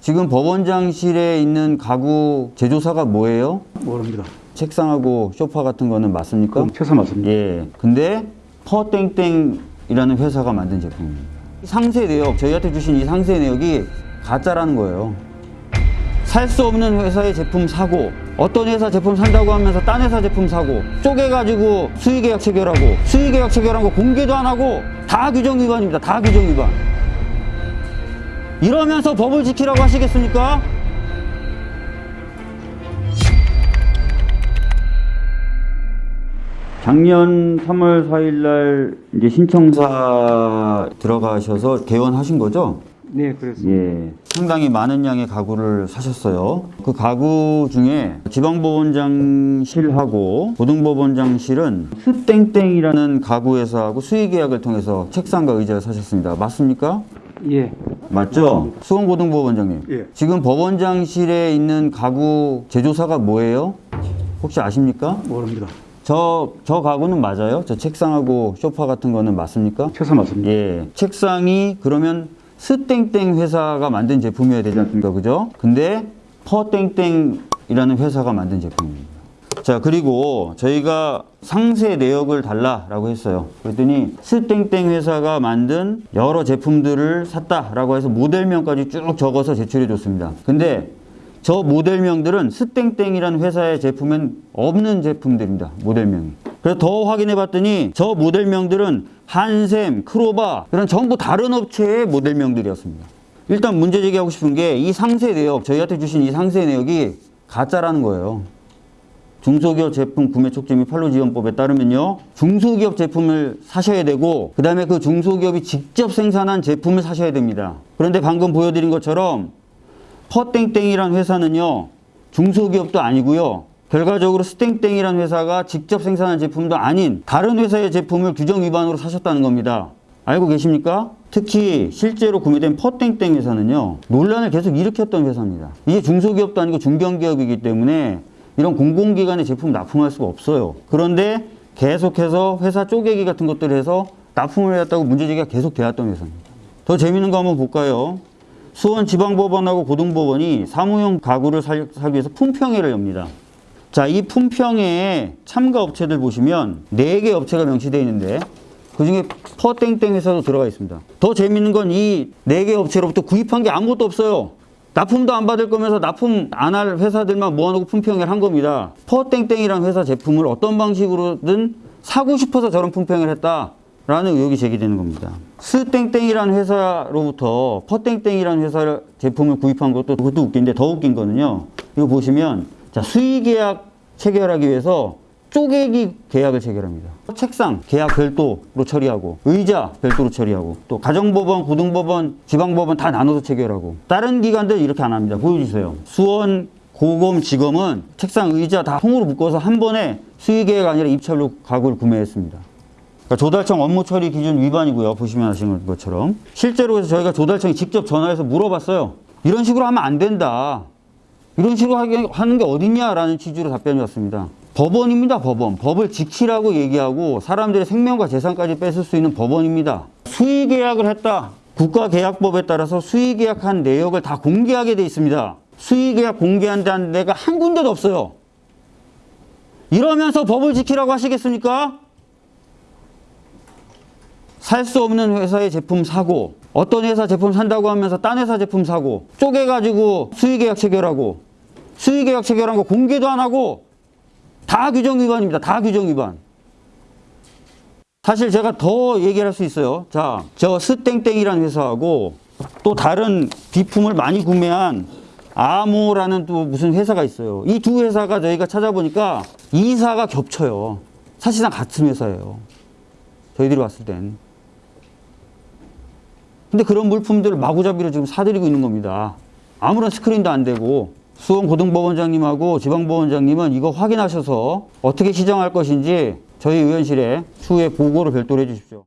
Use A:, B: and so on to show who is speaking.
A: 지금 법원장실에 있는 가구 제조사가 뭐예요?
B: 모릅니다.
A: 책상하고 소파 같은 거는 맞습니까?
B: 그럼 최소 맞습니다.
A: 예. 근데 퍼땡땡이라는 회사가 만든 제품입니다. 상세 내역, 저희한테 주신 이 상세 내역이 가짜라는 거예요. 살 수 없는 회사의 제품 사고, 어떤 회사 제품 산다고 하면서 딴 회사 제품 사고, 쪼개가지고 수의계약 체결하고, 수의계약 체결한 거 공개도 안 하고, 다 규정 위반입니다. 다 규정 위반. 이러면서 법을 지키라고 하시겠습니까? 작년 3월 4일 날 이제 신청사 들어가셔서 개원하신 거죠?
B: 네, 그렇습니다.
A: 예. 상당히 많은 양의 가구를 사셨어요. 그 가구 중에 지방법원장실하고 고등법원장실은 스땡땡이라는 가구 회사하고 수의 계약을 통해서 책상과 의자를 사셨습니다. 맞습니까?
B: 예.
A: 맞죠? 수원고등법원장님.
B: 예.
A: 지금 법원장실에 있는 가구 제조사가 뭐예요? 혹시 아십니까?
B: 모릅니다.
A: 저, 저 가구는 맞아요? 저 책상하고 소파 같은 거는 맞습니까?
B: 최소 맞습니다.
A: 예. 책상이 그러면 스땡땡 회사가 만든 제품이어야 되지 않습니까? 그죠? 근데 퍼땡땡이라는 회사가 만든 제품입니다. 자, 그리고 저희가 상세 내역을 달라라고 했어요. 그랬더니 스땡땡 회사가 만든 여러 제품들을 샀다라고 해서 모델명까지 쭉 적어서 제출해 줬습니다. 근데 저 모델명들은 스땡땡이라는 회사의 제품엔 없는 제품들입니다. 모델명이. 그래서 더 확인해 봤더니 저 모델명들은 한샘, 크로바 이런 전부 다른 업체의 모델명들이었습니다. 일단 문제 제기하고 싶은 게 이 상세 내역, 저희한테 주신 이 상세 내역이 가짜라는 거예요. 중소기업 제품 구매 촉진 및 판로 지원법에 따르면요. 중소기업 제품을 사셔야 되고 그 다음에 그 중소기업이 직접 생산한 제품을 사셔야 됩니다. 그런데 방금 보여드린 것처럼 퍼땡땡이란 회사는요. 중소기업도 아니고요. 결과적으로 스땡땡이란 회사가 직접 생산한 제품도 아닌 다른 회사의 제품을 규정 위반으로 사셨다는 겁니다. 알고 계십니까? 특히 실제로 구매된 퍼땡땡 회사는요. 논란을 계속 일으켰던 회사입니다. 이게 중소기업도 아니고 중견기업이기 때문에 이런 공공기관의 제품 납품할 수가 없어요. 그런데 계속해서 회사 쪼개기 같은 것들을 해서 납품을 해왔다고 문제제기가 계속 되었던 회사입니다. 더 재밌는 거 한번 볼까요? 수원지방법원하고 고등법원이 사무용 가구를 살, 사기 위해서 품평회를 엽니다. 자, 이 품평회에 참가 업체들 보시면 4개 업체가 명시되어 있는데 그 중에 퍼땡땡 회사도 들어가 있습니다. 더 재밌는 건 이 4개 업체로부터 구입한 게 아무것도 없어요. 납품도 안 받을 거면서 납품 안 할 회사들만 모아놓고 품평회를 한 겁니다. 퍼땡땡이라는 회사 제품을 어떤 방식으로든 사고 싶어서 저런 품평회를 했다. 라는 의혹이 제기되는 겁니다. 스땡땡이라는 회사로부터 퍼땡땡이라는 회사 제품을 구입한 것도 그것도 웃긴데 더 웃긴 거는요. 이거 보시면 자 수의 계약 체결하기 위해서 쪼개기 계약을 체결합니다. 책상 계약 별도로 처리하고 의자 별도로 처리하고 또 가정법원, 고등법원, 지방법원 다 나눠서 체결하고 다른 기관들 이렇게 안 합니다. 보여주세요. 수원 고검 지검은 책상 의자 다 통으로 묶어서 한 번에 수의 계약 아니라 입찰로 가구를 구매했습니다. 그러니까 조달청 업무 처리 기준 위반이고요. 보시면 아시는 것처럼. 실제로 그래서 저희가 조달청에 직접 전화해서 물어봤어요. 이런 식으로 하면 안 된다. 이런 식으로 하는 게 어딨냐라는 취지로 답변이 왔습니다. 법원입니다, 법원. 법을 지키라고 얘기하고 사람들의 생명과 재산까지 뺏을 수 있는 법원입니다. 수의 계약을 했다. 국가계약법에 따라서 수의 계약한 내역을 다 공개하게 돼 있습니다. 수의 계약 공개한다는 데가 한 군데도 없어요. 이러면서 법을 지키라고 하시겠습니까? 살 수 없는 회사의 제품 사고 어떤 회사 제품 산다고 하면서 딴 회사 제품 사고 쪼개가지고 수의계약 체결하고 수의계약 체결한 거 공개도 안 하고 다 규정 위반입니다. 다 규정 위반. 사실 제가 더 얘기를 할 수 있어요. 자, 저 스땡땡이라는 회사하고 또 다른 비품을 많이 구매한 아모라는 또 무슨 회사가 있어요. 이 두 회사가 저희가 찾아보니까 이사가 겹쳐요. 사실상 같은 회사예요. 저희들이 왔을 땐. 근데 그런 물품들을 마구잡이로 지금 사들이고 있는 겁니다. 아무런 스크린도 안 되고 수원 고등법원장님하고 지방법원장님은 이거 확인하셔서 어떻게 시정할 것인지 저희 의원실에 추후에 보고를 별도로 해주십시오.